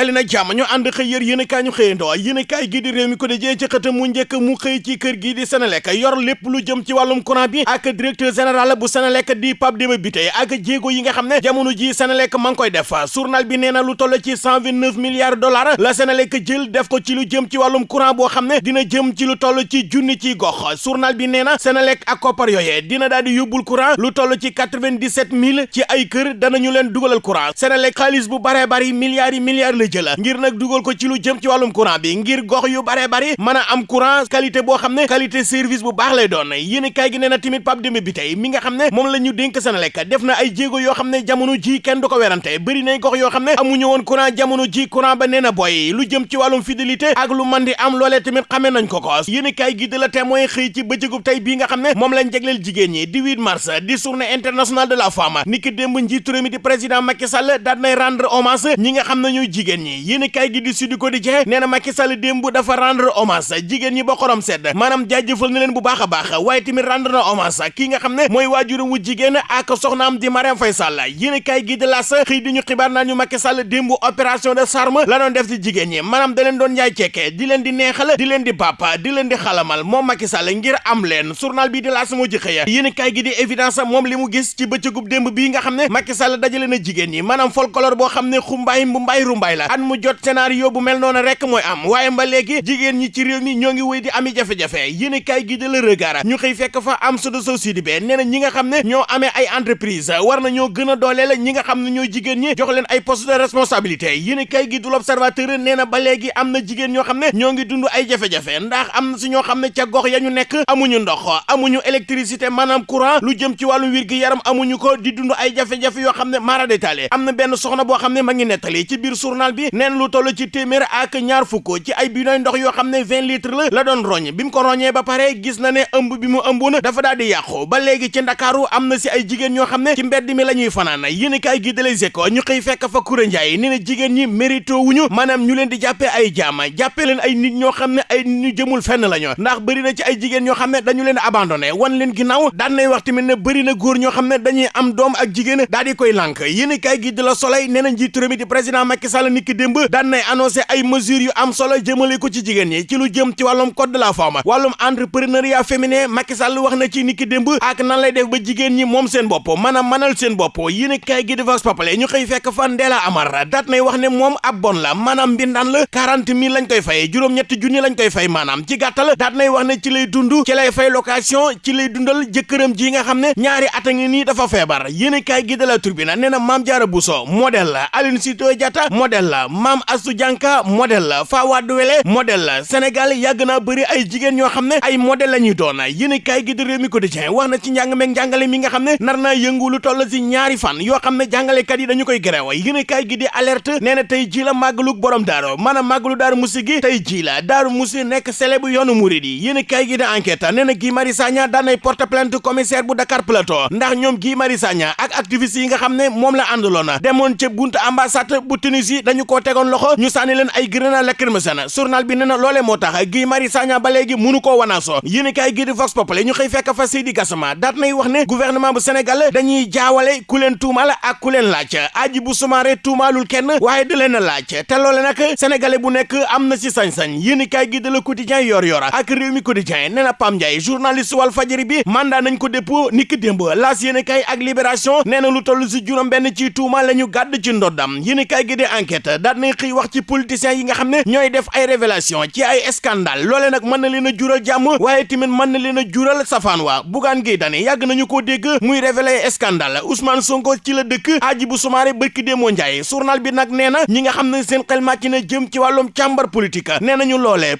dali na ñu ànd xëy yër yéen kaay ñu xëyandoo. Yéen kaay gi di réew mi ko di jee ci xëtam mu njëkk mu xëy ci kër gi di Senelec yor lépp lu jëm ci wàllum courant bi ak directeur général bu Senelec di Pape Demba Bitèye ak jéego yi nga xam ne jamono ji Senelec ma ngi koy def. Journal bi nee lu toll ci cent vingt neuf milliards dollars la Senelec jël def ko ci lu jëm ci wàllum courant boo xam ne dina jëm ci lu toll ci junni ci gox. Journal bi nee na Senelec ak koppar yooyee dina daal di yóbbul courant lu toll ci quatre-vingt-dix-sept mille ci ay kër danañu leen dugalal courant. Senelec xaalis bu baree bari milliards milliards jël ngir nag dugal ko ci lu jëm ci wàllum courant bi ngir gox yu baree bari mën a am courant qualité boo xam ne qualité service bu baax lay doon yéen kaay gi nee na tamit Pape Demba Bitèye mi nga xam ne moom la ñu Senelec def na ay jéego yoo xam ne jamono ji kenn du ko werante bëri nay gox yoo xam ne amuñu woon courant jamono ji courant ba boy lu jëm ci wàllum fidélité ak lu man di am loolee tamit xamee nañ ko ko yéen kaay gi de la témoin xëy ci bëccëgub tey bii nga xam ne moom lañ jagleel jigéen ñi di 8 mars di journée internationale de la femme niki démb njiitu réew di président Macky Sall daal nay rendre hommage ñi nga xam ne ñooy jigéen ñi. Yéen kaay gi di Sud Quotidien nee na Macky Sall démb dafa rendre hommage jigéen ñi ba xorom sedd. Jaajëfal na leen bu baax a baax. Waaye tamit rendre na hommage kii nga xam ne mooy wu jigéen ak soxnaam di Marième Faye Sall. Yéen kaay gi de L'As xëy di ñu xibaar naa ñu Macky Sall démb opération de charme la doon def ci jigéen ñi. Maanaam da doon jaay di leen di neexal di leen di papa di leen di xalamal moom Macky Sall ngir am leen. Journal bi di L'As moo ji xëya kaay gi di évidence moom li mu gis ci bëccëgub démb bii nga xam ne Macky Sall dajale na jigéen ñi. Maanaam folklore xam ne xumbaay rumbaay la at mu jot scénario bu mel noonu rek mooy am waaye ba léegi jigéen ñi ci réew mi ñoo ngi wéy di ami jafe-jafe yéen kaay gi de la regard ñu xëy fekk fa am sow sidi be nee ñi nga xam ñoo amee ay entreprise war na ñoo gën a dooleel ñi nga xam ne ñooy ñi jox leen ay poste de responsabilité yéen kaay gi du l'observateur nee na ba léegi am na ñoo ay jafe-jafe ndax am na ñoo xam ca gox ya ñu nekk amuñu ndox amuñu électricité courant lu jëm ci wàllu wér yaram amuñu ko di dund ay jafe-jafe yoo mara détaillé am na benn soxna boo xam ne ma ngi ci journal bi neen lu toll ci téeméer ak ñaar fukk ci ay bidon ndox yoo xam ne vingt litres la la doon roñ. Bi mu ko roñee ba pare gis na ne ëmb bi mu ëmboon dafa daal di ba léegi ci ndakaaru am na si ay jigéen ñoo xam ne ci mbedd mi la ñuy fanaan. Yéen i kaay gi de Les Échos ñu xëy fekk fa Koura Ndiaye nee na ñi mérito wuñu maanaam ñu leen di jàppee ay jaama jàppee leen ay nit ñoo xam ne ay ñu jëmul fenn la ndax bëri na ci ay jigéen ñoo xam ne dañu leen abandonné. Wan leen ginnaaw daan nay wax tamit ne na góor ñoo xam ne dañuy am doom ak jigéen daal di koy lànk. Yéen i gi de La Soleil nee na njiitu réew di président Macky Sall niki démb daan nay annoncé ay mesures yu am solo jëmale ko ci jigéen ñi ci lu jëm ci wàllum code de la femme wàllum entrepreneuriat féminin Macky Sall wax na ci niki démb ak nan lay def ba jigéen ñi moom seen bopp maanaam manal seen bopp yéen kaay gi di Vox Populi ñu xëy fekk fan Ndella Amar daat nay wax ne moom ab bon la maanaam mbindaan la quarante mille lañ koy fay juróom-ñetti junni lañ koy fay maanaam ci gàttal daat nay wax ne ci lay dund ci lay fay location ci lay dundal ji nga ñaari at a ngi nii dafa feebar yéen kaay gi de la Tribune nee na Mame Diarra Bousso la Aline Sitoé Diatta modèle la Mame Astou Dianka modèle la Fawade Wele modèle la Sénégal yàgg naa bëri ay jigéen ñoo xam ne ay modèle la ñuy doon. Yéen kaay gi de Rewmi Quotidien wax na ci njàng meeg njàngale mi nga xam ne nar naa yëngu lu toll si ñaari fan yoo xam ne jàngalekat yi dañu koy gréwa yéen kaay gi di alerte nee na tey ji la màggalug borom daaro maanaam màggalu daaru musi gi tey ji la. Daaru musi sele bu yoonu murid yi. Yéen kaay gi di enquête nee na Guy Marius Sagna daan nay porte plainte commissaire bu Dakar Plateau. Ndax ñoom Guy Marius Sagna ak activiste yi nga xam ne moom la àndaloon demoon ca buntu ambassade bu Tunisie dañu koo tegoon loxo ñu sànni leen ay grenade lacrymogène journal bi nee na loolee moo tax Guy Marius Sagna ba léegi mënu koo wanaaso. Yéen kaay gi di Vox Populi ñu xëy fekk fa Seydi Gassama daat nay wax ne gouvernement bu Sénégal dañuy jaawale ku leen tuumal ak ku leen laaj. Hadjibou Soumaré tuumaalul kenn waaye da leen laaj. Te loole nag sénégalais bu nekk am na ci sañ-sañ. Yéen kaay gi de Le Quotidien yor yor ak Rewmi Quotidien nee na Pam Ndiaye journaliste Walf Fadjri bi mandat nañ ko dépôt niki démb. Laas yéen kaay ak Libération nee na lu toll ci juróom benn ci tuuma la ñu gàdd ci ndoddam. Yéen kaay gi de enquête daat nañ xëy wax ci politiciens yi nga xam ne ñooy def ay révélation ci ay scandale. Loole nag mën na leen a jural jàmm waaye tamit mën na leen a jural safaan waa Bougane Gueye Dany yàgg nañu koo dégg muy révélé scandale. Ousmane Sonko ci la dëkk Hadjibou Soumaré bërki démoo Ndiaye. Journal bi nag nee na ñi nga xam ne seen xel màcc na jëm ci wàllum càmbar politique. Nee nañu loolee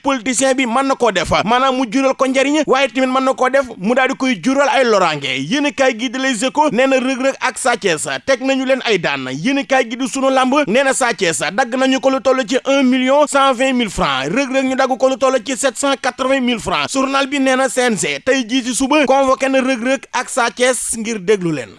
bi mën na koo def mu jural ko njariñ waaye tamit mën na koo def mu koy jural ay loraange. Yéen kaay gi di Les Échos nee na rëg-rëg ak Sa Thiès teg nañu leen ay daan. Yéen kaay gi di sunu lamb nee na Sa Thiès nañu ci un million cent vingt mille francs rëg-rëg ñu dagg ko lu toll ci sept cent quatre-vingt mille francs journal bi nee na CNG tey jii ci suba convoqué na rëg-rëg ak Sa Thiès ngir déglu leen